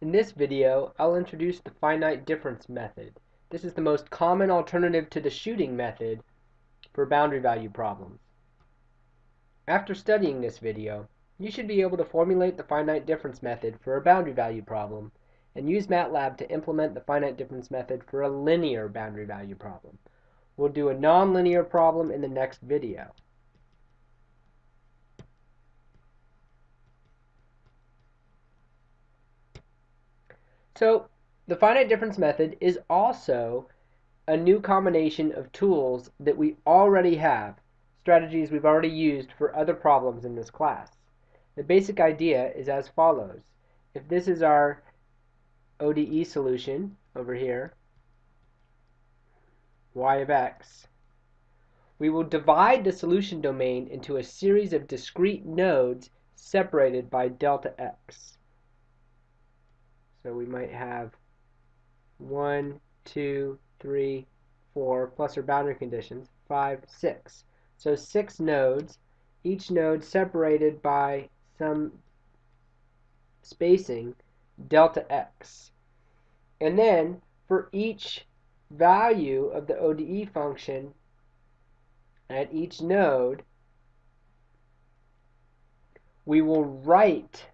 In this video, I'll introduce the finite difference method. This is the most common alternative to the shooting method for boundary value problems. After studying this video, you should be able to formulate the finite difference method for a boundary value problem and use MATLAB to implement the finite difference method for a linear boundary value problem. We'll do a nonlinear problem in the next video. So the finite difference method is also a new combination of tools that we already have, strategies we've already used for other problems in this class. The basic idea is as follows. If this is our ODE solution over here, y of x, we will divide the solution domain into a series of discrete nodes separated by delta x. So we might have 1, 2, 3, 4, plus our boundary conditions, 5, 6. So 6 nodes, each node separated by some spacing, delta x. And then for each value of the ODE function at each node, we will write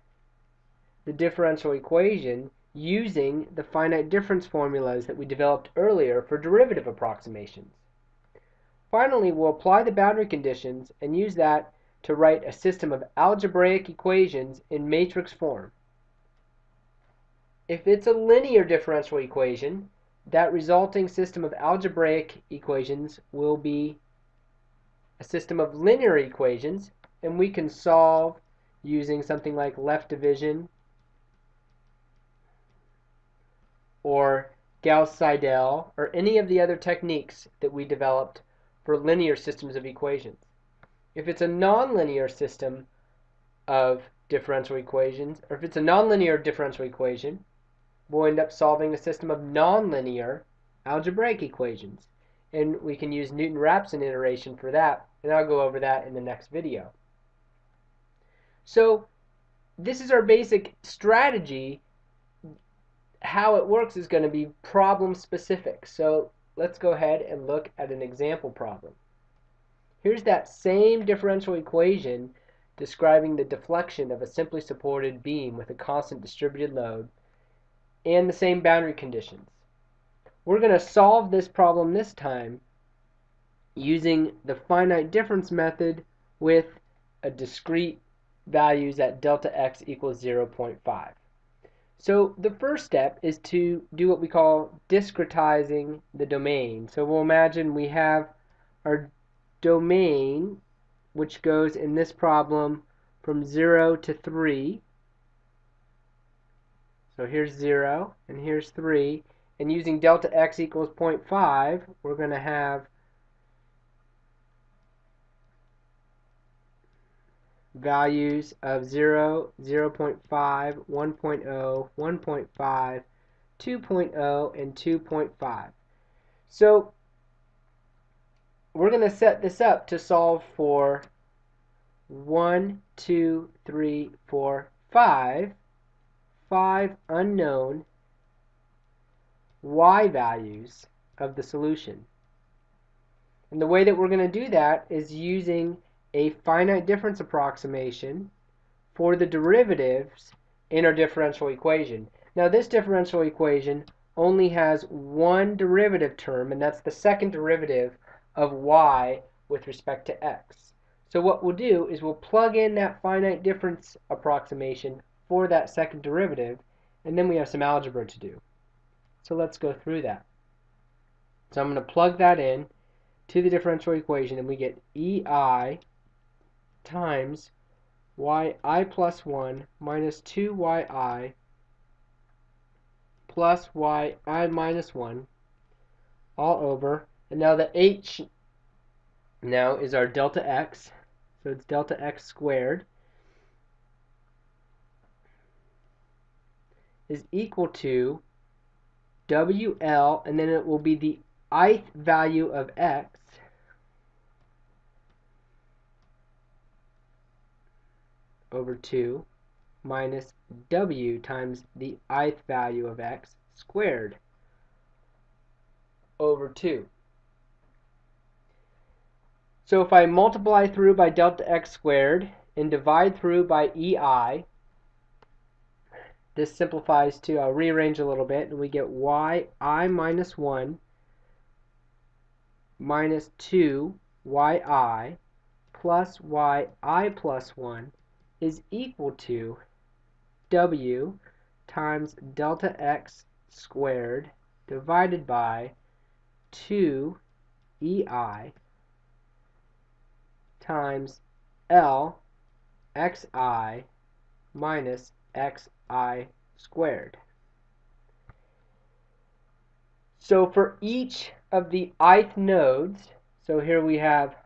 the differential equation using the finite difference formulas that we developed earlier for derivative approximations. Finally, we'll apply the boundary conditions and use that to write a system of algebraic equations in matrix form. If it's a linear differential equation, that resulting system of algebraic equations will be a system of linear equations, and we can solve using something like left division or Gauss-Seidel, or any of the other techniques that we developed for linear systems of equations. If it's a nonlinear system of differential equations, or if it's a nonlinear differential equation, we'll end up solving a system of nonlinear algebraic equations. And we can use Newton-Raphson iteration for that, and I'll go over that in the next video. So this is our basic strategy how it works is going to be problem specific. So let's go ahead and look at an example problem. Here's that same differential equation describing the deflection of a simply supported beam with a constant distributed load and the same boundary conditions. We're going to solve this problem this time using the finite difference method with a discrete values at delta x equals 0.5. So the first step is to do what we call discretizing the domain. So we'll imagine we have our domain, which goes in this problem from 0 to 3. So here's 0, and here's 3. And using delta x equals 0.5, we're going to have values of 0, 0 0.5, 1.0, 1.5, 2.0, and 2.5. So we're going to set this up to solve for 1, 2, 3, 4, 5, 5 unknown y values of the solution. And the way that we're going to do that is using a finite difference approximation for the derivatives in our differential equation. Now this differential equation only has one derivative term, and that's the second derivative of y with respect to x. So what we'll do is we'll plug in that finite difference approximation for that second derivative, and then we have some algebra to do. So let's go through that. So I'm going to plug that in to the differential equation, and we get EI times yi plus 1 minus 2yi plus yi minus 1 all over. And now the h now is our delta x. So it's delta x squared is equal to WL, and then it will be the ith value of x over 2 minus w times the ith value of x squared over 2. So if I multiply through by delta x squared and divide through by ei, this simplifies to, I'll rearrange a little bit, and we get y i minus 1 minus 2 yi plus yi plus 1 is equal to w times delta x squared divided by 2 ei times L xi minus xi squared. So for each of the ith nodes, so here we have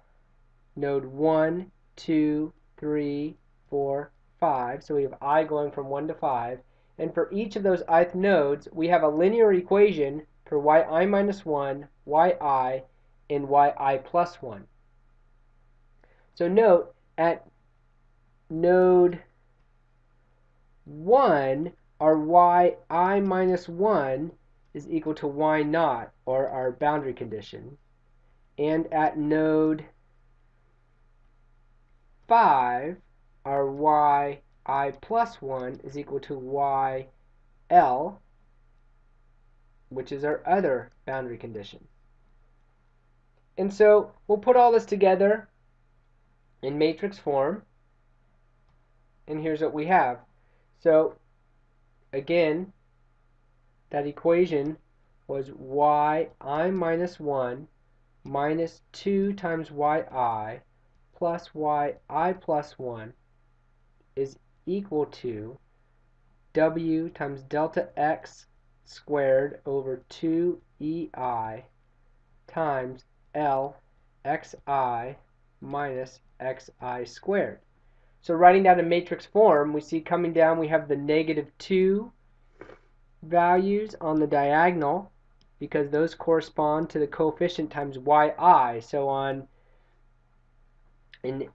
node 1, 2, 3, 4, 5. So we have i going from 1 to 5. And for each of those ith nodes, we have a linear equation for yi minus 1, yi, and yi plus 1. So note at node 1, our yi minus 1 is equal to y naught, or our boundary condition. And at node 5, our y i plus 1 is equal to y l, which is our other boundary condition. And so we'll put all this together in matrix form. And here's what we have. So again, that equation was y i minus 1 minus 2 times yi plus y i plus 1 is equal to w times delta x squared over 2 ei times l xi minus xi squared. So writing that in matrix form, we see coming down we have the negative 2 values on the diagonal because those correspond to the coefficient times yi. So on in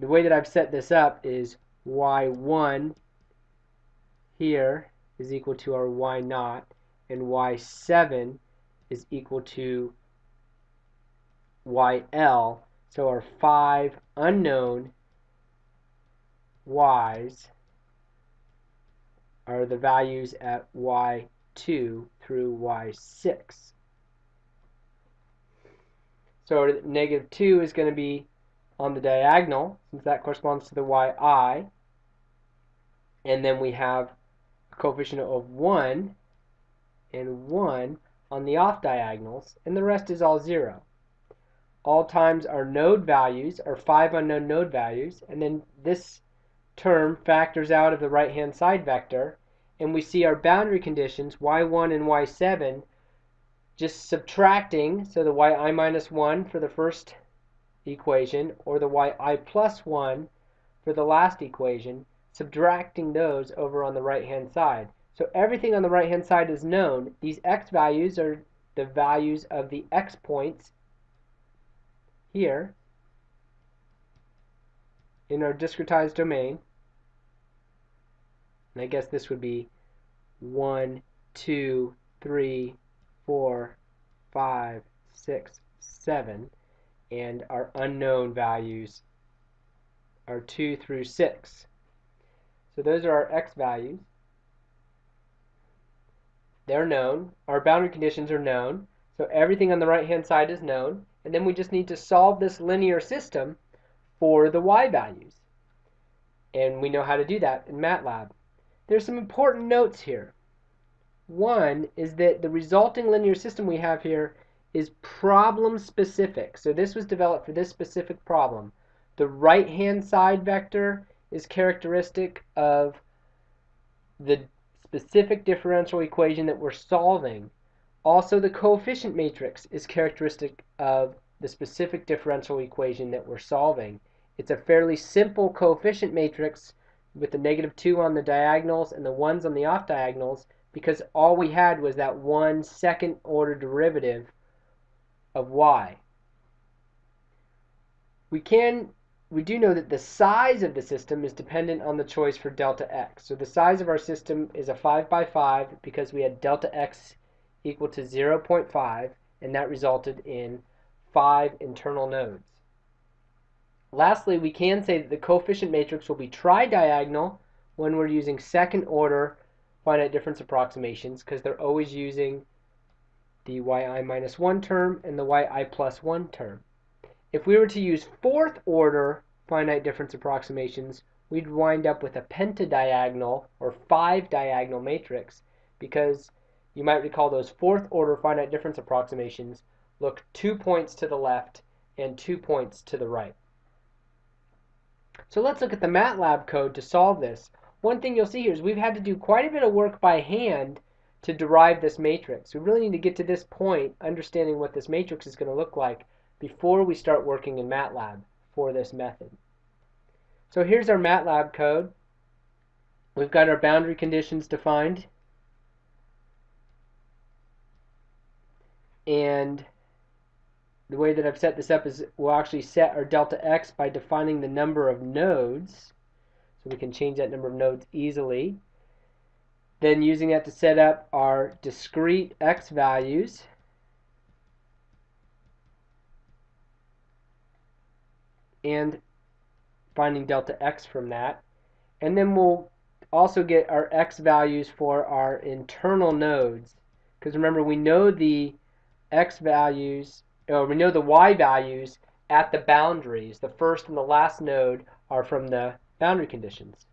the way that I've set this up is y1 here is equal to our y naught and y7 is equal to yl so our five unknown y's are the values at y2 through y6. So negative 2 is going to be on the diagonal, since that corresponds to the yi. And then we have a coefficient of 1 and 1 on the off diagonals, and the rest is all 0 all times our node values are five unknown node values, and then this term factors out of the right-hand side vector, and we see our boundary conditions, y1 and y7, just subtracting, so the yi minus 1 for the first equation, or the yi plus 1 for the last equation, subtracting those over on the right-hand side. So everything on the right-hand side is known. These x values are the values of the x points here in our discretized domain, and I guess this would be 1, 2, 3, 4, 5, 6, 7, and our unknown values are 2 through 6. So those are our x values. They're known. Our boundary conditions are known. So everything on the right hand side is known. And then we just need to solve this linear system for the y values. And we know how to do that in MATLAB. There's some important notes here. One is that the resulting linear system we have here is problem specific. So this was developed for this specific problem. The right hand side vector is characteristic of the specific differential equation that we're solving also, the coefficient matrix is characteristic of the specific differential equation that we're solving. It's a fairly simple coefficient matrix with the negative 2 on the diagonals and the 1s on the off diagonals because all we had was that one second order derivative of y. We can we do know that the size of the system is dependent on the choice for delta x. So the size of our system is a 5 by 5 because we had delta x equal to 0.5 and that resulted in 5 internal nodes. Lastly, we can say that the coefficient matrix will be tridiagonal when we're using second order finite difference approximations because they're always using the yi minus 1 term and the yi plus 1 term. If we were to use fourth order finite difference approximations, we'd wind up with a pentadiagonal or five diagonal matrix because you might recall those fourth order finite difference approximations look two points to the left and two points to the right. So let's look at the MATLAB code to solve this. One thing you'll see here is we've had to do quite a bit of work by hand to derive this matrix. We really need to get to this point understanding what this matrix is going to look like before we start working in MATLAB for this method. So here's our MATLAB code. We've got our boundary conditions defined. And the way that I've set this up is we'll actually set our delta x by defining the number of nodes. So we can change that number of nodes easily. Then using that to set up our discrete x values. and finding delta x from that. And then we'll also get our x values for our internal nodes. Because remember, we know the x values, or we know the y values at the boundaries. The first and the last node are from the boundary conditions.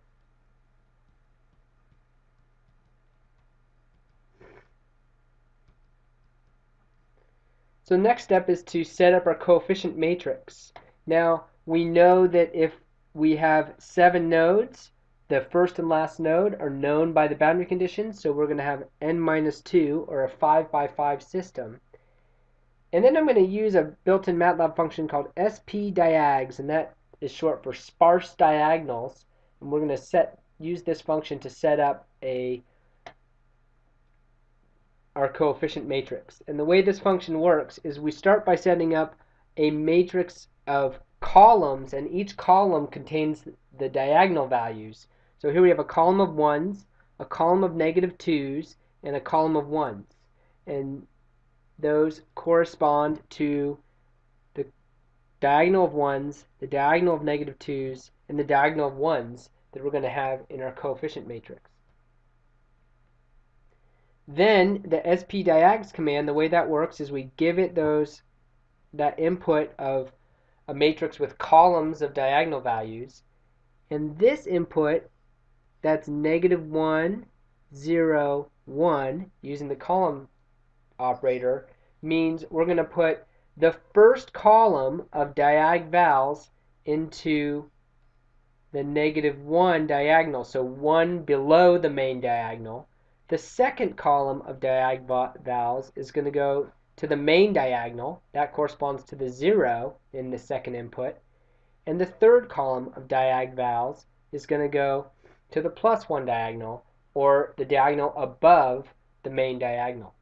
So next step is to set up our coefficient matrix. Now, we know that if we have seven nodes, the first and last node are known by the boundary conditions, so we're going to have n minus 2, or a 5 by 5 system. And then I'm going to use a built-in MATLAB function called spdiags, and that is short for sparse diagonals. And we're going to set use this function to set up a our coefficient matrix. And the way this function works is we start by setting up a matrix of columns, and each column contains the diagonal values. So here we have a column of 1s, a column of negative 2s, and a column of 1s. And those correspond to the diagonal of 1s, the diagonal of negative 2s, and the diagonal of 1s that we're going to have in our coefficient matrix. Then the spdiags command, the way that works is we give it those that input of a matrix with columns of diagonal values. And this input, that's negative 1, 0, 1, using the column operator, means we're going to put the first column of diag vals into the negative 1 diagonal, so 1 below the main diagonal. The second column of diag vals is going to go to the main diagonal. That corresponds to the 0 in the second input. And the third column of diag vals is going to go to the plus 1 diagonal, or the diagonal above the main diagonal.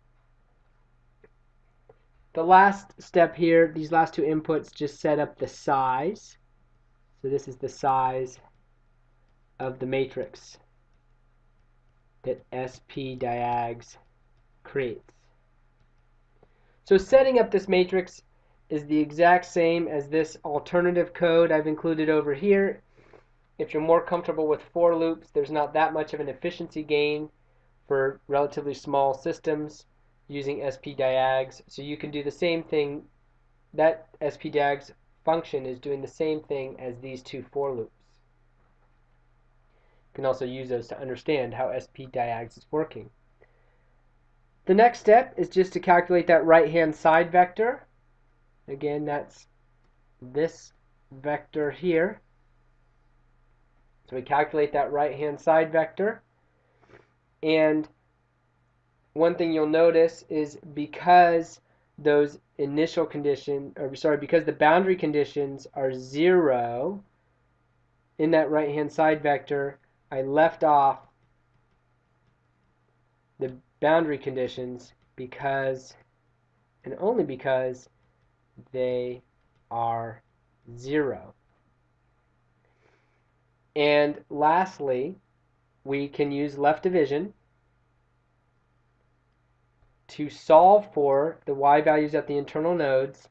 The last step here, these last two inputs just set up the size. So this is the size of the matrix that spdiags creates. So setting up this matrix is the exact same as this alternative code I've included over here. If you're more comfortable with for loops, there's not that much of an efficiency gain for relatively small systems using spdiags. So you can do the same thing. That spdiags function is doing the same thing as these two for loops. Can also use those to understand how SP spdiags is working. The next step is just to calculate that right-hand side vector. Again, that's this vector here. So we calculate that right-hand side vector. And one thing you'll notice is because those initial condition, or sorry, because the boundary conditions are zero in that right-hand side vector, I left off the boundary conditions because and only because they are zero. And lastly, we can use left division to solve for the y values at the internal nodes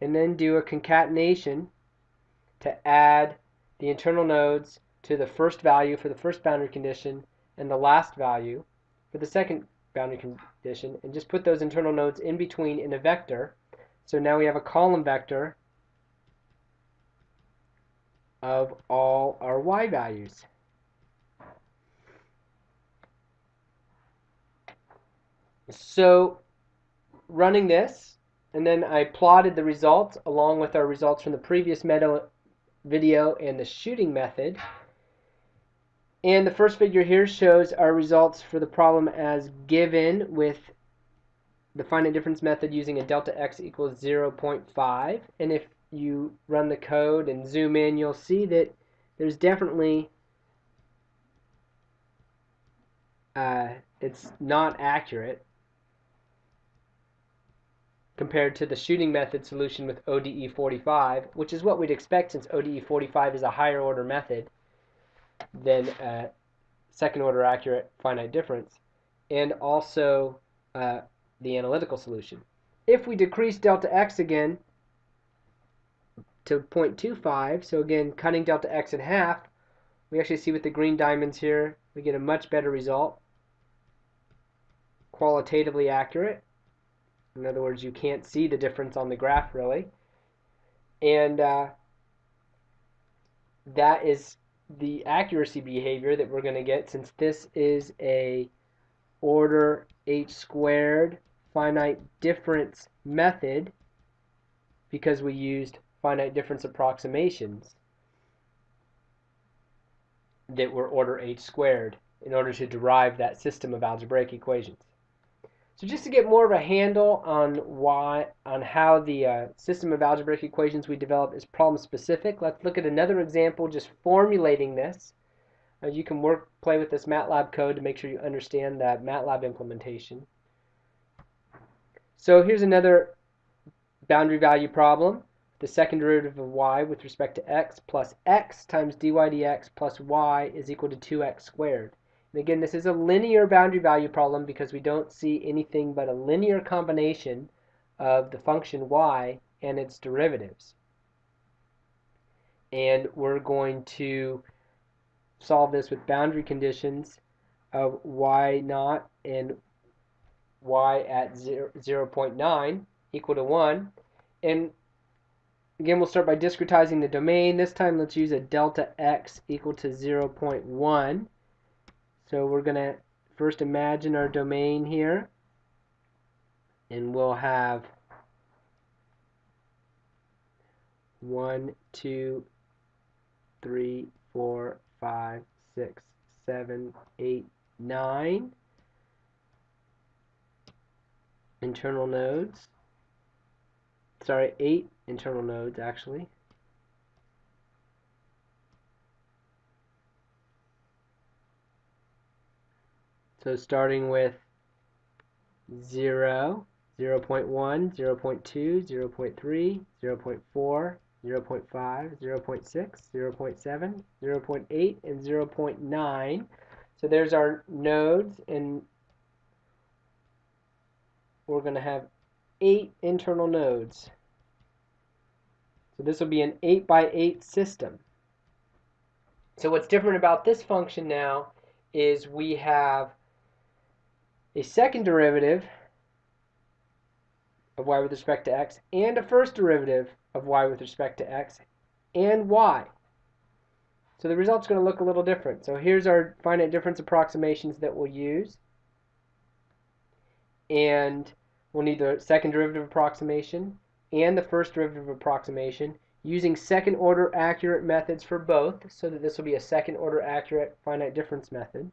and then do a concatenation to add the internal nodes to the first value for the first boundary condition and the last value for the second boundary condition and just put those internal nodes in between in a vector. So now we have a column vector of all our y values. So running this, and then I plotted the results along with our results from the previous video and the shooting method. And the first figure here shows our results for the problem as given with the finite difference method using a delta x equals 0.5. And if you run the code and zoom in, you'll see that there's definitely uh, it's not accurate compared to the shooting method solution with ODE 45, which is what we'd expect since ODE 45 is a higher order method than uh, second order accurate finite difference, and also uh, the analytical solution. If we decrease delta x again to 0.25, so again cutting delta x in half, we actually see with the green diamonds here, we get a much better result, qualitatively accurate. In other words, you can't see the difference on the graph really. And uh, that is the accuracy behavior that we're going to get since this is a order h squared finite difference method because we used finite difference approximations that were order h squared in order to derive that system of algebraic equations. So just to get more of a handle on why, on how the uh, system of algebraic equations we develop is problem specific, let's look at another example just formulating this. Uh, you can work, play with this MATLAB code to make sure you understand that MATLAB implementation. So here's another boundary value problem. The second derivative of y with respect to x plus x times dy dx plus y is equal to 2x squared. And again, this is a linear boundary value problem because we don't see anything but a linear combination of the function y and its derivatives. And we're going to solve this with boundary conditions of y naught and y at 0, 0 0.9 equal to 1. And again, we'll start by discretizing the domain. This time, let's use a delta x equal to 0 0.1. So we're going to first imagine our domain here. And we'll have one, two, three, four, five, six, seven, eight, nine internal nodes. Sorry, eight internal nodes actually. So starting with 0, 0 0.1, 0 0.2, 0 0.3, 0 0.4, 0 0.5, 0 0.6, 0 0.7, 0 0.8, and 0 0.9. So there's our nodes, and we're going to have eight internal nodes. So this will be an 8 by 8 system. So what's different about this function now is we have a second derivative of y with respect to x and a first derivative of y with respect to x and y. So the result's going to look a little different. So here's our finite difference approximations that we'll use. And we'll need the second derivative approximation and the first derivative approximation using second order accurate methods for both so that this will be a second order accurate finite difference method.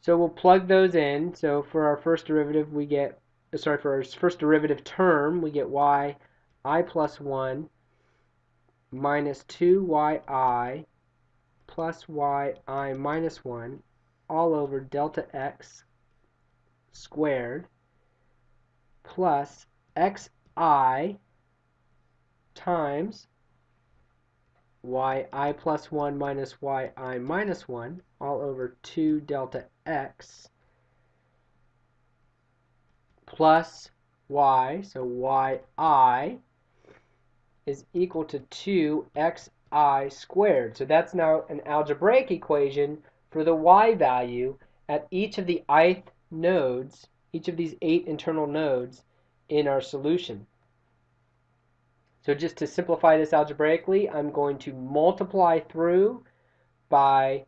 So we'll plug those in. So for our first derivative, we get, sorry, for our first derivative term, we get y i plus 1 minus 2yi plus yi minus 1 all over delta x squared plus xi times yi plus 1 minus yi minus 1 all over 2 delta x plus y, so yi is equal to 2xi squared. So that's now an algebraic equation for the y value at each of the ith nodes, each of these eight internal nodes in our solution. So just to simplify this algebraically, I'm going to multiply through by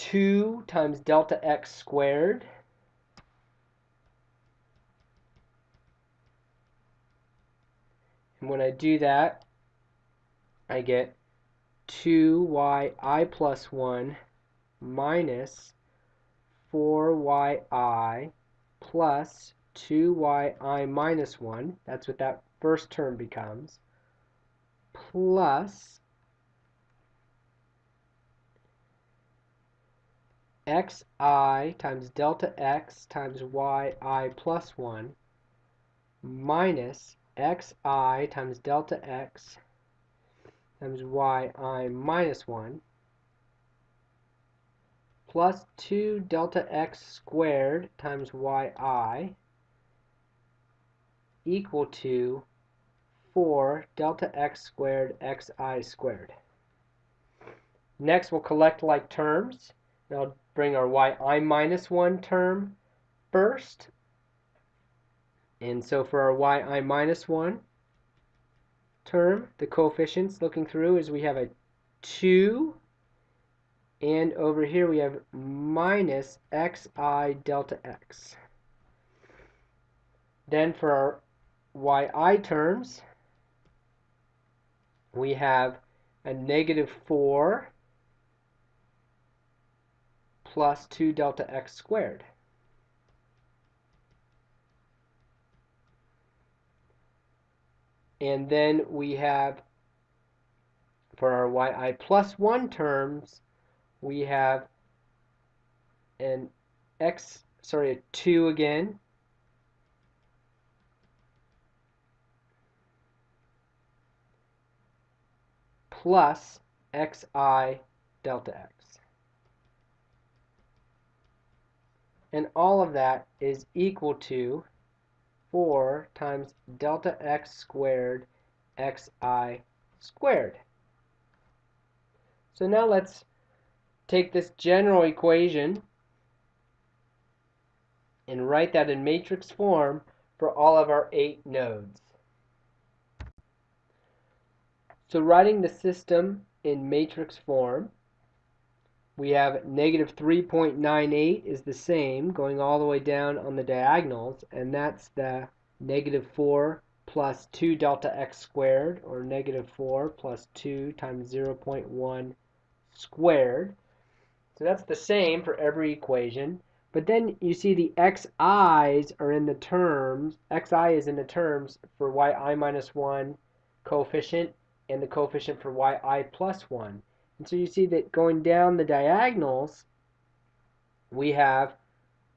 2 times delta x squared. And when I do that, I get 2yi plus 1 minus 4yi plus 2yi minus 1, that's what that first term becomes, plus xi times delta x times yi plus 1 minus xi times delta x times yi minus 1 plus 2 delta x squared times yi equal to 4 delta x squared xi squared. Next, we'll collect like terms. I'll bring our yi minus 1 term first. And so for our yi minus 1 term, the coefficients looking through is we have a 2 and over here we have minus xi delta x. Then for our yi terms, we have a negative 4 plus 2 delta x squared. And then we have, for our yi plus 1 terms, we have an x, sorry, a 2 again. plus xi delta x. And all of that is equal to 4 times delta x squared xi squared. So now let's take this general equation and write that in matrix form for all of our eight nodes. So writing the system in matrix form, we have negative 3.98 is the same going all the way down on the diagonals and that's the negative 4 plus 2 delta x squared or negative 4 plus 2 times 0.1 squared so that's the same for every equation. But then you see the xi's are in the terms, xi is in the terms for yi minus 1 coefficient and the coefficient for yi plus 1. And so you see that going down the diagonals, we have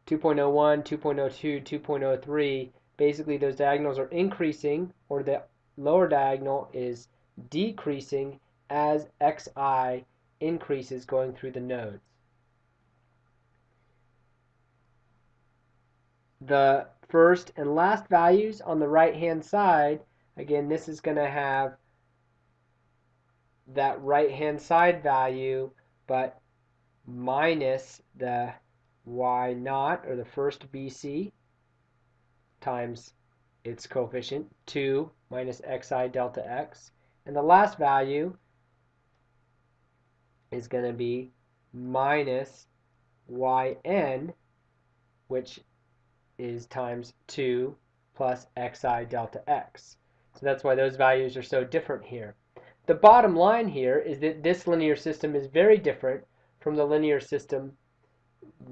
2.01, 2.02, 2.03. Basically, those diagonals are increasing, or the lower diagonal is decreasing as xi increases going through the nodes. the first and last values on the right hand side, again, this is going to have that right hand side value, but minus the y naught, or the first BC, times its coefficient, 2 minus xi delta x. And the last value is going to be minus yn, which is times 2 plus xi delta x. So that's why those values are so different here. The bottom line here is that this linear system is very different from the linear system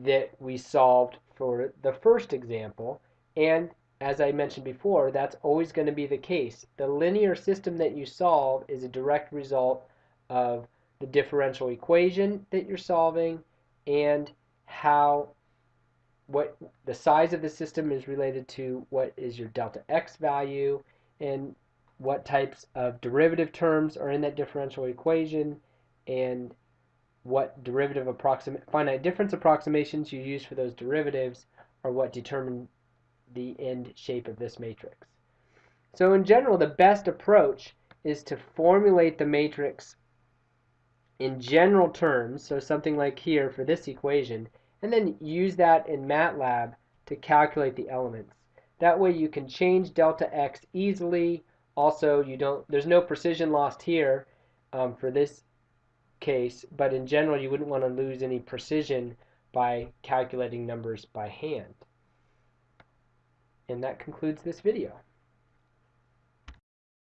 that we solved for the first example. And as I mentioned before, that's always going to be the case. The linear system that you solve is a direct result of the differential equation that you're solving and how what the size of the system is related to what is your delta x value and what types of derivative terms are in that differential equation, and what derivative approximate finite difference approximations you use for those derivatives are what determine the end shape of this matrix. So in general, the best approach is to formulate the matrix in general terms, so something like here for this equation, and then use that in MATLAB to calculate the elements. That way you can change delta x easily. Also, you don't there's no precision lost here um, for this case, but in general you wouldn't want to lose any precision by calculating numbers by hand. And that concludes this video.